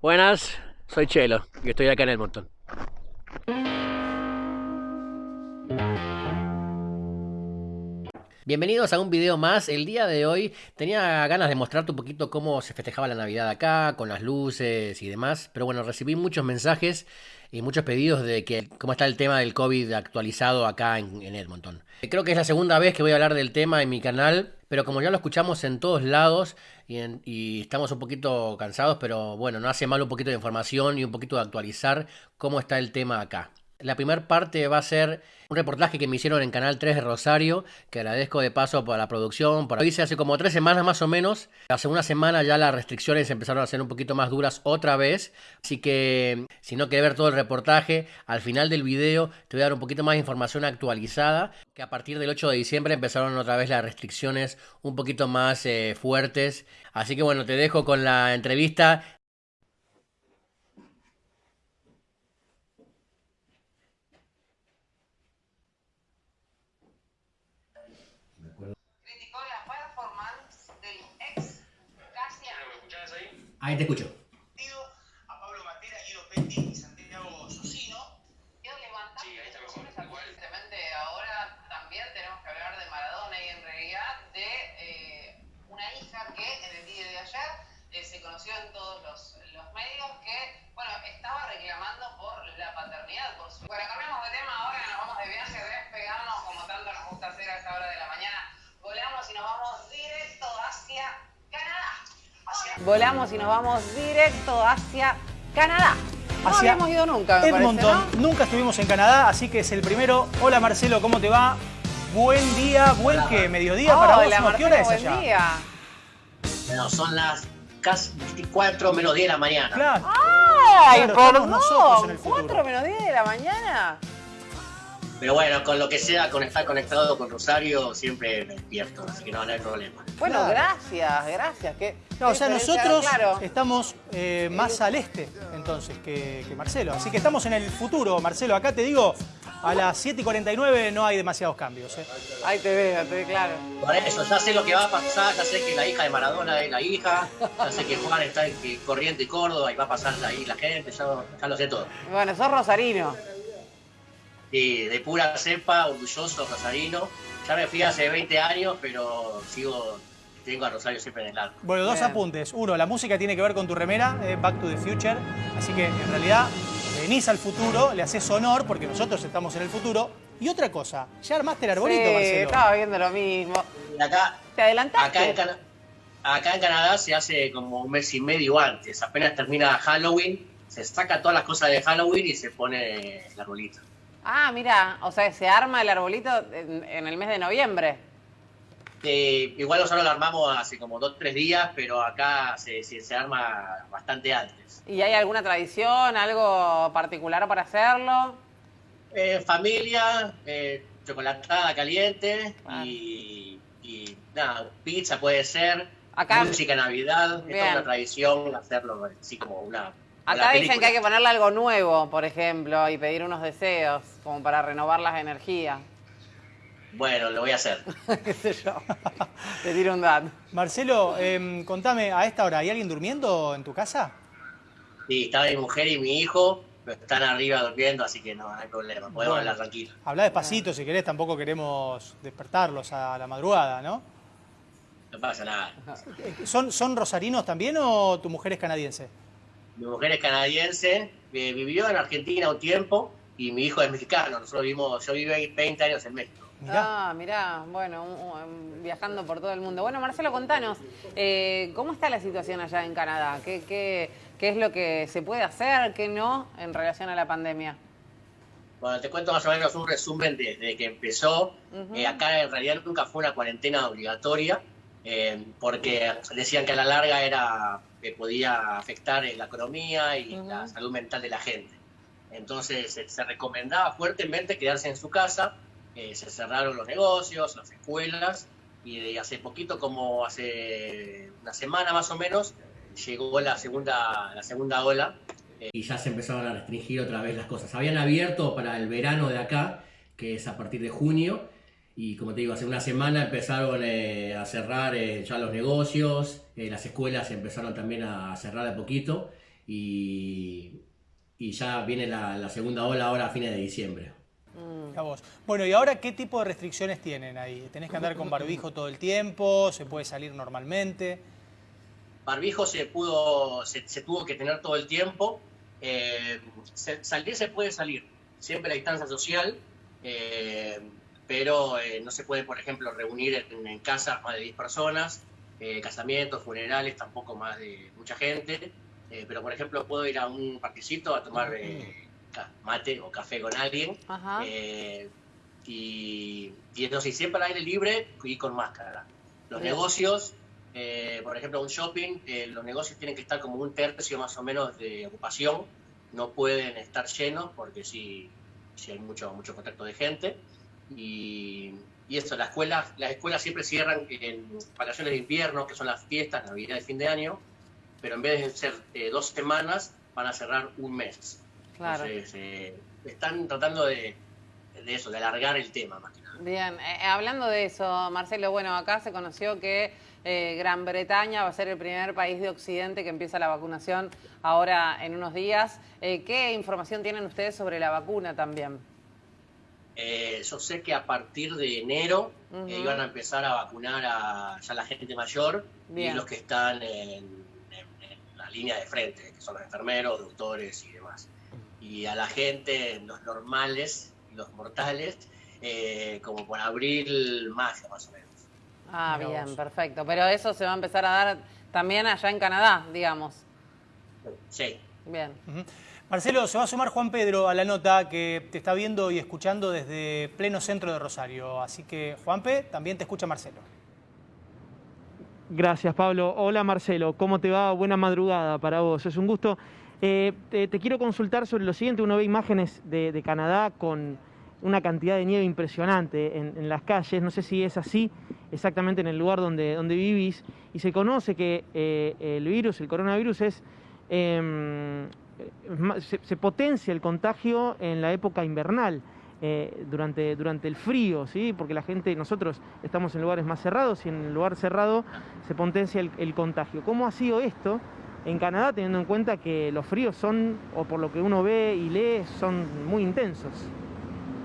Buenas, soy Chelo y estoy acá en el montón. Bienvenidos a un video más. El día de hoy tenía ganas de mostrarte un poquito cómo se festejaba la Navidad acá, con las luces y demás. Pero bueno, recibí muchos mensajes y muchos pedidos de que cómo está el tema del COVID actualizado acá en, en Edmonton. Creo que es la segunda vez que voy a hablar del tema en mi canal, pero como ya lo escuchamos en todos lados y, y estamos un poquito cansados, pero bueno, no hace mal un poquito de información y un poquito de actualizar cómo está el tema acá. La primera parte va a ser un reportaje que me hicieron en Canal 3 de Rosario, que agradezco de paso por la producción. Por hice hace como tres semanas más o menos. La segunda semana ya las restricciones empezaron a ser un poquito más duras otra vez. Así que si no quieres ver todo el reportaje, al final del video te voy a dar un poquito más de información actualizada. Que a partir del 8 de diciembre empezaron otra vez las restricciones un poquito más eh, fuertes. Así que bueno, te dejo con la entrevista Ahí te escucho. Y nos vamos directo hacia Canadá. No hacia habíamos ido nunca, me Edmonton. parece, ¿no? Nunca estuvimos en Canadá, así que es el primero. Hola Marcelo, ¿cómo te va? Buen día, buen que mediodía para vos. Hola, ¿no? ¿Qué Marcelo, hora es buen allá? día. Bueno, son las casi 4 menos 10 de la mañana. Claro. ¡Ay, Claro, nosotros en el futuro. ¿Cuatro menos 10 de la mañana? Pero bueno, con lo que sea, con estar conectado con Rosario, siempre me despierto, así que no, no hay problema. Bueno, Claro. gracias, gracias. ¿Qué, No, o sea, nosotros Claro. estamos eh, más al este, entonces, que, que Marcelo. Así que estamos en el futuro, Marcelo. Acá te digo, a las 7 y 49 no hay demasiados cambios. ¿eh? Ahí te veo, te veo claro. Por eso, ya sé lo que va a pasar, ya sé que la hija de Maradona es la hija, ya sé que Juan está en Corriente y Córdoba y va a pasar ahí la gente, ya, ya lo sé todo. Bueno, sos rosarino. Y de pura cepa, orgulloso, rosarino. Ya me fui hace 20 años, pero sigo, tengo a Rosario siempre en el alma. Bueno, dos Bien. apuntes. Uno, la música tiene que ver con tu remera, eh, Back to the Future. Así que en realidad venís al futuro, le haces honor porque nosotros estamos en el futuro. Y otra cosa, ya armaste el arbolito, sí, Marcelo. estaba viendo lo mismo. Y acá, ¿Te adelantaste? Acá en, Cana- acá en Canadá se hace como un mes y medio antes. Apenas termina Halloween, se saca todas las cosas de Halloween y se pone el arbolito. Ah, mira, o sea, se arma el arbolito en, en el mes de noviembre. Eh, igual nosotros lo armamos hace como dos o tres días, pero acá se, se, se arma bastante antes. ¿Y hay alguna tradición, algo particular para hacerlo? Eh, familia, eh, chocolatada caliente Ah. y, y nada, pizza puede ser, Acá- música Navidad, es toda una tradición hacerlo así como una... Acá dicen que hay que ponerle algo nuevo, por ejemplo, y pedir unos deseos, como para renovar las energías. Bueno, lo voy a hacer. ¿Qué sé yo? Te tiro un dato. Marcelo, em, contame, a esta hora, ¿hay alguien durmiendo en tu casa? Sí, está mi mujer y mi hijo, pero están arriba durmiendo, así que no, no hay problema, podemos Bueno. hablar tranquilo. Habla despacito si querés, tampoco queremos despertarlos a la madrugada, ¿no? No pasa nada. ¿Son, ¿Son rosarinos también o tu mujer es canadiense? Mi mujer es canadiense, eh, vivió en Argentina un tiempo y mi hijo es mexicano. Nosotros vivimos, yo viví 20 años en México. Mirá. Ah, mirá, bueno, un- un- viajando por todo el mundo. Bueno, Marcelo, contanos, eh, ¿cómo está la situación allá en Canadá? ¿Qué, qué, qué es lo que se puede hacer, qué no en relación a la pandemia? Bueno, te cuento más o menos un resumen desde que empezó. Eh, acá en realidad nunca fue una cuarentena obligatoria, eh, porque decían que a la larga era que podía afectar eh, la economía y Ujú. la salud mental de la gente. Entonces se, se recomendaba fuertemente quedarse en su casa, eh, se cerraron los negocios, las escuelas, y de hace poquito, como hace una semana más o menos, llegó la segunda, la segunda ola y ya se empezaron a restringir otra vez las cosas. Habían abierto para el verano de acá, que es a partir de junio, y como te digo, hace una semana empezaron eh, a cerrar eh, ya los negocios, eh, las escuelas empezaron también a cerrar de a poquito, y, y ya viene la, la segunda ola ahora a fines de diciembre. A vos. Bueno, ¿y ahora qué tipo de restricciones tienen ahí? ¿Tenés que andar con barbijo todo el tiempo? ¿Se puede salir normalmente? Barbijo se pudo, se, se tuvo que tener todo el tiempo. Eh, se- salir se puede salir, siempre la distancia social, eh, pero eh, no se puede, por ejemplo, reunir en, en casas más de 10 personas, eh, casamientos, funerales, tampoco más de mucha gente. Eh, pero, por ejemplo, puedo ir a un parquecito a tomar eh, mate o café con alguien. Ajá. Eh, y, y eso sí, siempre al aire libre y con máscara. Los Bien. negocios, eh, por ejemplo, un shopping, eh, los negocios tienen que estar como un tercio más o menos de ocupación, no pueden estar llenos porque sí, sí hay mucho, mucho contacto de gente. Y, y eso, las escuelas, las escuelas siempre cierran en vacaciones de invierno, que son las fiestas, Navidad y fin de año, pero en vez de ser eh, dos semanas, van a cerrar un mes. Claro. Entonces, eh, están tratando de, de eso, de alargar el tema más que nada. Bien, eh, hablando de eso, Marcelo, bueno, acá se conoció que eh, Gran Bretaña va a ser el primer país de Occidente que empieza la vacunación ahora en unos días. Eh, ¿Qué información tienen ustedes sobre la vacuna también? Eh, yo sé que a partir de enero eh, iban a empezar a vacunar a ya la gente mayor Bien. y los que están en, en- en la línea de frente, que son los enfermeros, doctores y demás. Y a la gente, los normales, los mortales, eh, como por abril, mayo más o menos. Ah, Mirá bien, vos. perfecto. Pero eso se va a empezar a dar también allá en Canadá, digamos. Sí. Bien. Marcelo, se va a sumar Juan Pedro a la nota que te está viendo y escuchando desde pleno centro de Rosario. Así que, Juanpe, también te escucha Marcelo. Gracias, Pablo. Hola, Marcelo. ¿Cómo te va? Buena madrugada para vos. Es un gusto. Eh, te, quiero consultar sobre lo siguiente. Uno ve imágenes de, Canadá con una cantidad de nieve impresionante en, las calles. No sé si es así exactamente en el lugar donde, donde vivís. Y se conoce que eh, el virus, el coronavirus, es em, se, se potencia el contagio en la época invernal. eh, durante, durante el frío, ¿sí? porque la gente, nosotros estamos en lugares más cerrados y en el lugar cerrado se potencia el, el contagio. ¿Cómo ha sido esto en Canadá, teniendo en cuenta que los fríos son, o por lo que uno ve y lee, son muy intensos?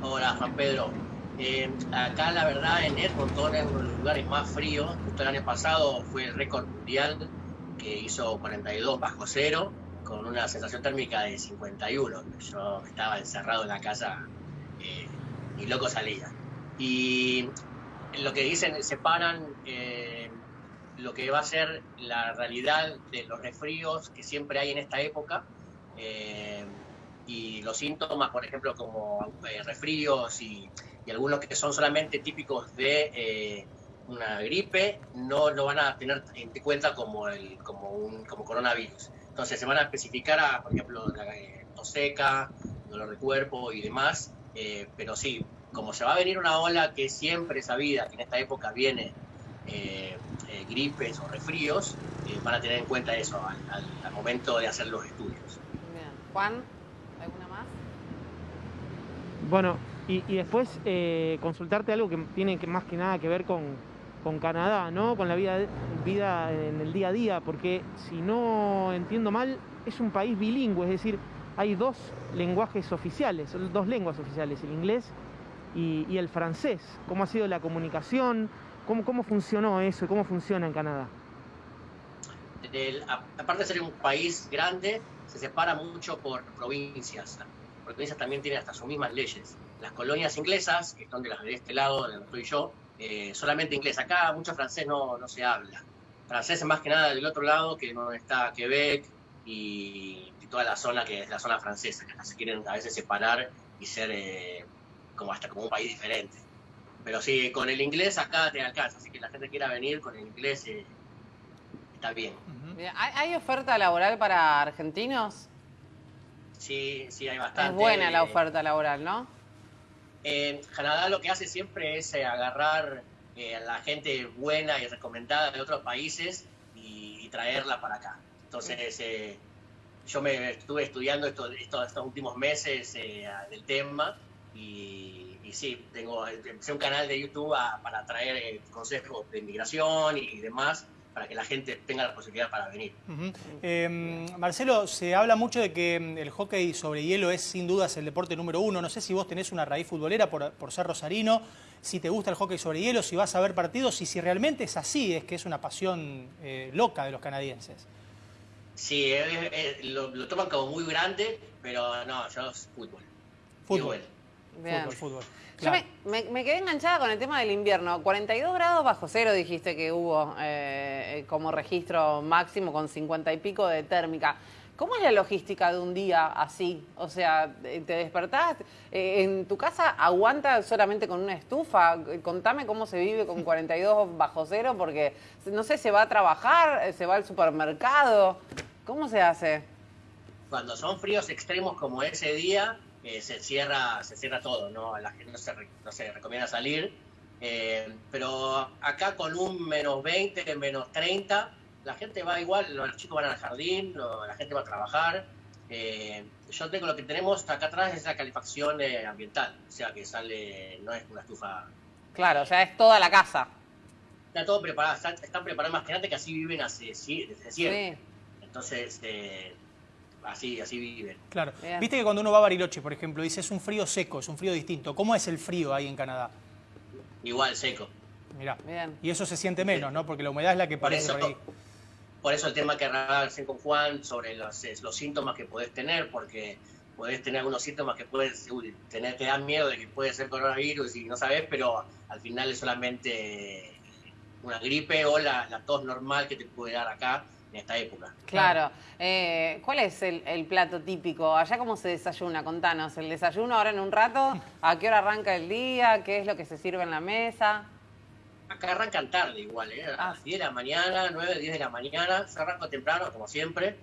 Hola, Juan Pedro. Eh, acá, la verdad, en Edmonton es uno de los lugares más fríos. Justo el año pasado fue el récord mundial que hizo 42 bajo cero, con una sensación térmica de 51. Yo estaba encerrado en la casa eh, y loco salía. Y lo que dicen, separan eh, lo que va a ser la realidad de los resfríos que siempre hay en esta época. eh, y los síntomas, por ejemplo, como eh, resfríos y, y algunos que son solamente típicos de eh, una gripe, no lo van a tener en cuenta como, el, como un como coronavirus. Entonces se van a especificar, a, por ejemplo, la eh, tos seca, dolor de cuerpo y demás, eh, pero sí, como se va a venir una ola que siempre es sabida, que en esta época viene eh, eh, gripes o resfríos, eh, van a tener en cuenta eso al, al- al momento de hacer los estudios. Bien. Juan, ¿alguna más? Bueno, y, y después eh, consultarte algo que tiene que más que nada que ver con, con Canadá, ¿no? Con la vida, vida en el día a día, porque si no entiendo mal, es un país bilingüe, es decir, hay dos lenguajes oficiales, dos lenguas oficiales, el inglés y, el francés. ¿Cómo ha sido la comunicación? ¿Cómo, ¿Cómo funcionó eso? ¿Cómo funciona en Canadá? aparte de ser un país grande, se separa mucho por provincias. Las provincias también tienen hasta sus mismas leyes. Las colonias inglesas, que son de las de este lado, de donde estoy yo, eh, solamente inglés. Acá mucho francés no, no se habla. Francés es más que nada del otro lado, que no está Quebec y, y toda la zona que es la zona francesa, que hasta se quieren a veces separar y ser eh, como hasta como un país diferente. Pero sí, con el inglés acá te alcanza, así que la gente quiera venir con el inglés eh, está bien. Ujú. Bien. ¿Hay, hay oferta laboral para argentinos? Sí, sí, hay bastante. Es buena la Eh, oferta laboral, ¿no? Eh, Canadá lo que hace siempre es eh, agarrar eh, a la gente buena y recomendada de otros países y, y traerla para acá. Entonces, eh, yo me estuve estudiando esto, esto- estos últimos meses eh, del tema y, y sí, tengo empecé un canal de YouTube a- para traer eh, consejos de inmigración y demás para que la gente tenga la posibilidad para venir. Eh, Marcelo, se habla mucho de que mm, el hockey sobre hielo es sin dudas el deporte número uno. No sé si vos tenés una raíz futbolera por, por ser rosarino, si te gusta el hockey sobre hielo, si vas a ver partidos y si realmente es así, es que es una pasión eh, loca de los canadienses. Sí, eh, lo, lo toman como muy grande, pero no, yo es fútbol. Fútbol. Igual. Bien. Fútbol, fútbol. Yo me, me- me quedé enganchada con el tema del invierno. 42 grados bajo cero dijiste que hubo eh, como registro máximo con 50 y pico de térmica. ¿Cómo es la logística de un día así? O sea, te despertás, eh, en tu casa aguanta solamente con una estufa. Contame cómo se vive con 42 bajo cero, porque no sé, se va a trabajar, se va al supermercado. ¿Cómo se hace? Cuando son fríos extremos como ese día, eh, se cierra se cierra todo, ¿no? La gente no se, no se recomienda salir. Eh, pero acá con un menos 20, menos 30, la gente va igual, los chicos van al jardín, la gente va a trabajar. Eh, yo tengo lo que tenemos acá atrás es la calefacción eh, ambiental, o sea que sale, no es una estufa. Claro, ya es toda la casa. Está todo preparado, está- están preparados más que antes que así viven hace, desde siempre. Sí. Entonces, eh, así, así viven. Claro. Bien. Viste que cuando uno va a Bariloche, por ejemplo, dice es un frío seco, es un frío distinto. ¿Cómo es el frío ahí en Canadá? Igual, seco. Mirá. Bien. Y eso se siente menos, ¿no? Porque la humedad es la que Por parece eso, por ahí. por eso el tema que hablaba recién con Juan sobre los, es, los síntomas que podés tener, porque podés tener algunos síntomas que puedes uy, tener, te dan miedo de que puede ser coronavirus y no sabes, pero al final es solamente una gripe o la, la tos normal que te puede dar acá en esta época. Claro. Eh, ¿Cuál es el, el plato típico? Allá cómo se desayuna, contanos. ¿El desayuno ahora en un rato? ¿A qué hora arranca el día? ¿Qué es lo que se sirve en la mesa? Acá arrancan tarde igual, ¿eh? a Ah. las 10 de la mañana, 9, 10 de la mañana, yo arranco temprano como siempre,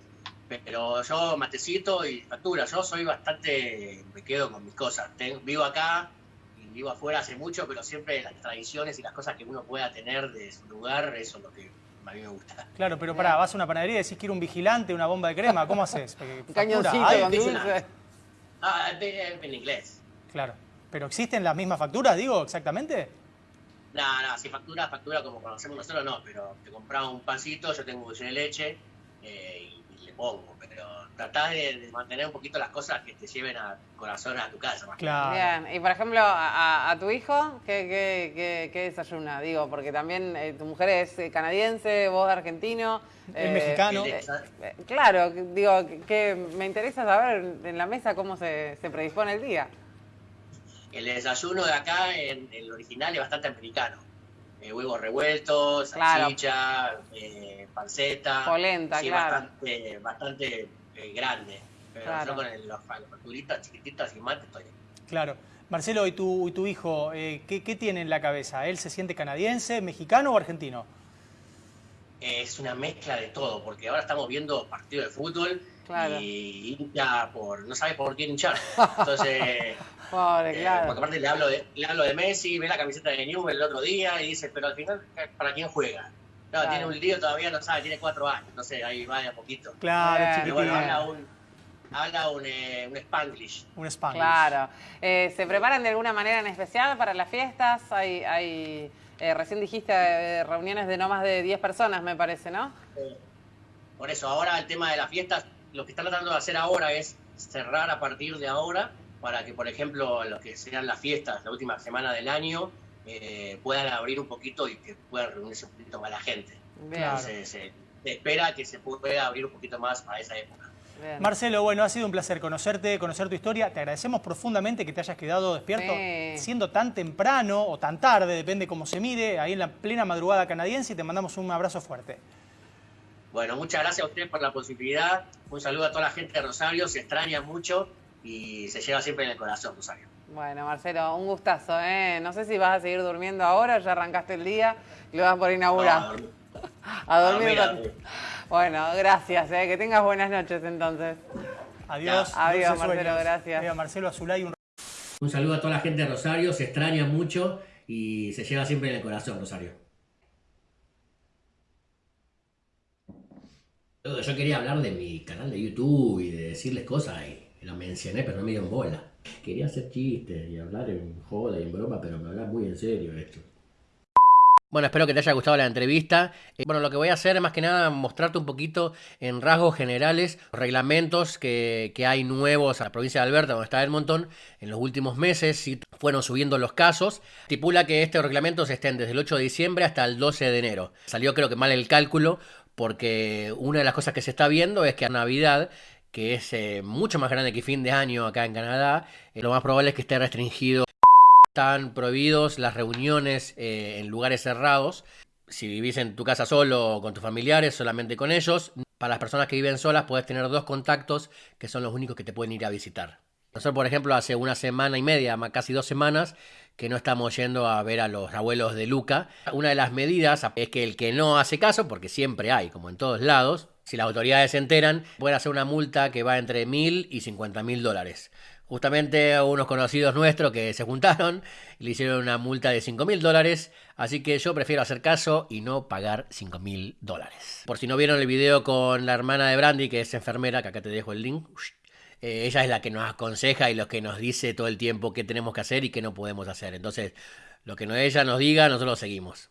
pero yo matecito y factura, yo soy bastante, me quedo con mis cosas, Ten- vivo acá y vivo afuera hace mucho, pero siempre las tradiciones y las cosas que uno pueda tener de su lugar, eso es lo que a mí me gusta. Claro, pero pará, vas a una panadería y decís que ir un vigilante, una bomba de crema, ¿cómo haces? Un cañoncito con dulce. Ah, en, en inglés. Claro. ¿Pero existen las mismas facturas, digo, exactamente? No, no, si factura, factura como conocemos nosotros, no, pero te compras un pancito, yo tengo un de leche eh, y, y le pongo, pero tratás de, de mantener un poquito las cosas que te lleven a corazón a tu casa. más que Claro. Bien. Y por ejemplo, a, tu hijo, ¿qué, qué, qué- qué desayuna? Digo, porque también eh, tu mujer es eh, canadiense, vos argentino. Es mexicano. Eh, eh, claro, digo, que, que me interesa saber en la mesa cómo se, se predispone el día. El desayuno de acá, en el original, es bastante americano. Eh, huevos revueltos, Claro. salchicha, eh, panceta. Polenta, sí, claro. Bastante, bastante eh, grande. Pero Claro. yo con el- los, las facturitas chiquititas y mate estoy. Claro. Marcelo, ¿y tu, y tu hijo, eh, ¿qué, qué tiene en la cabeza? ¿Él se siente canadiense, mexicano o argentino? Es una mezcla de todo, porque ahora estamos viendo partidos de fútbol Claro. y hincha por. no sabe por quién hinchar. Entonces. Pobre, Eh, claro. porque aparte le hablo, de, le hablo de Messi, ve la camiseta de Newell el otro día y dice, pero al final, ¿para quién juega? Claro, Claro. tiene un lío todavía, no sabe, tiene cuatro años, entonces ahí va de a poquito. Claro. Y chiquitín. bueno, habla un, habla un, eh, un Spanglish. Un Spanglish. Claro. Eh, ¿Se preparan de alguna manera en especial para las fiestas? Hay, hay eh, recién dijiste eh, reuniones de no más de 10 personas, me parece, ¿no? Eh, Por eso, ahora el tema de las fiestas, lo que están tratando de hacer ahora es cerrar a partir de ahora para que, por ejemplo, lo que sean las fiestas, la última semana del año, eh, puedan abrir un poquito y que puedan reunirse un poquito más la gente. Bien. Entonces, se se espera que se pueda abrir un poquito más para esa época. bien. Marcelo, bueno, ha sido un placer conocerte, conocer tu historia. Te agradecemos profundamente que te hayas quedado despierto Sí. siendo tan temprano o tan tarde, depende cómo se mide, ahí en la plena madrugada canadiense y te mandamos un abrazo fuerte. Bueno, muchas gracias a ustedes por la posibilidad. Un saludo a toda la gente de Rosario, se extraña mucho y se lleva siempre en el corazón, Rosario. Bueno, Marcelo, un gustazo, ¿eh? No sé si vas a seguir durmiendo ahora, ya arrancaste el día, lo vas por inaugurar. A dormir. a dormir. a dormir, a con- dormir. Bueno, gracias, ¿eh? Que tengas buenas noches entonces. Adiós. Ya. Adiós, Marcelo, sueños. gracias. Adiós, Marcelo Azulay, un Un saludo a toda la gente de Rosario, se extraña mucho y se lleva siempre en el corazón, Rosario. Yo quería hablar de mi canal de YouTube y de decirles cosas y lo mencioné, pero no me dieron bola. Quería hacer chistes y hablar en joda y en broma, pero me hablar muy en serio esto. Bueno, espero que te haya gustado la entrevista. Eh, bueno, lo que voy a hacer es más que nada mostrarte un poquito en rasgos generales reglamentos que, que hay nuevos a la provincia de Alberta, donde está Edmonton, en los últimos meses. Si fueron subiendo los casos. Estipula que estos reglamentos estén desde el 8 de diciembre hasta el 12 de enero. Salió creo que mal el cálculo porque una de las cosas que se está viendo es que a Navidad que es eh, mucho más grande que fin de año acá en Canadá, eh, lo más probable es que esté restringido están prohibidos las reuniones eh, en lugares cerrados. Si vivís en tu casa solo o con tus familiares, solamente con ellos. Para las personas que viven solas, puedes tener dos contactos que son los únicos que te pueden ir a visitar. Nosotros, por ejemplo, hace una semana y media, casi dos semanas, que no estamos yendo a ver a los abuelos de Luca. Una de las medidas es que el que no hace caso, porque siempre hay, como en todos lados, si las autoridades se enteran, pueden hacer una multa que va entre mil y cincuenta mil dólares. Justamente unos conocidos nuestros que se juntaron le hicieron una multa de 5 mil dólares. Así que yo prefiero hacer caso y no pagar 5 mil dólares. Por si no vieron el video con la hermana de Brandy, que es enfermera, que acá te dejo el link. Eh, ella es la que nos aconseja y lo que nos dice todo el tiempo qué tenemos que hacer y qué no podemos hacer. Entonces, lo que ella nos diga, nosotros seguimos.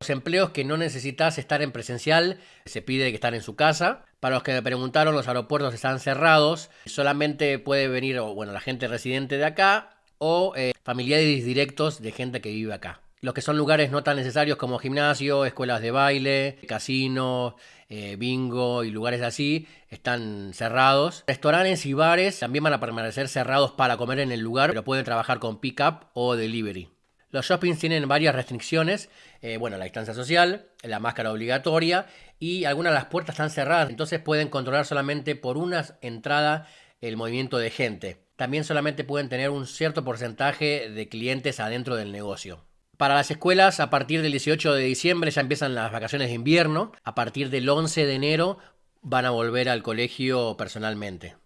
Los empleos que no necesitas estar en presencial, se pide que estén en su casa. Para los que me preguntaron, los aeropuertos están cerrados. Solamente puede venir, bueno, la gente residente de acá o eh, familiares directos de gente que vive acá. Los que son lugares no tan necesarios como gimnasio, escuelas de baile, casino, eh, bingo y lugares así están cerrados. Restaurantes y bares también van a permanecer cerrados para comer en el lugar, pero pueden trabajar con pick-up o delivery. Los shoppings tienen varias restricciones, eh, bueno, la distancia social, la máscara obligatoria y algunas de las puertas están cerradas, entonces pueden controlar solamente por una entrada el movimiento de gente. También solamente pueden tener un cierto porcentaje de clientes adentro del negocio. Para las escuelas, a partir del 18 de diciembre ya empiezan las vacaciones de invierno. A partir del 11 de enero van a volver al colegio personalmente.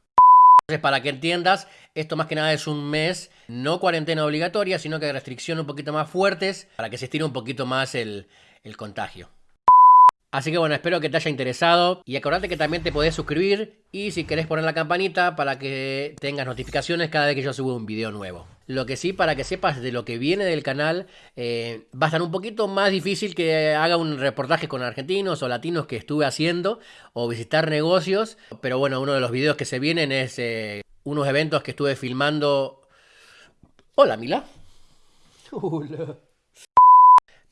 Para que entiendas, esto más que nada es un mes, no cuarentena obligatoria, sino que restricciones un poquito más fuertes para que se estire un poquito más el, el contagio. Así que bueno, espero que te haya interesado y acordate que también te podés suscribir y si querés poner la campanita para que tengas notificaciones cada vez que yo subo un video nuevo. Lo que sí, para que sepas de lo que viene del canal, eh, va a estar un poquito más difícil que haga un reportaje con argentinos o latinos que estuve haciendo o visitar negocios. Pero bueno, uno de los videos que se vienen es eh, unos eventos que estuve filmando. Hola, Mila. Hola.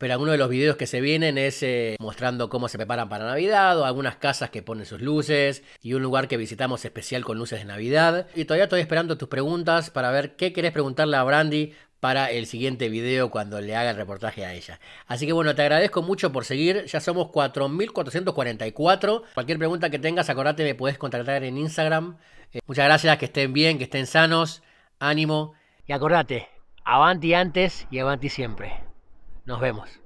Pero algunos de los videos que se vienen es eh, mostrando cómo se preparan para Navidad o algunas casas que ponen sus luces y un lugar que visitamos especial con luces de Navidad. Y todavía estoy esperando tus preguntas para ver qué querés preguntarle a Brandy para el siguiente video cuando le haga el reportaje a ella. Así que bueno, te agradezco mucho por seguir. Ya somos 4.444. Cualquier pregunta que tengas, acordate, me puedes contactar en Instagram. Eh, muchas gracias, que estén bien, que estén sanos. Ánimo. Y acordate, avanti antes y avanti siempre. Nos vemos.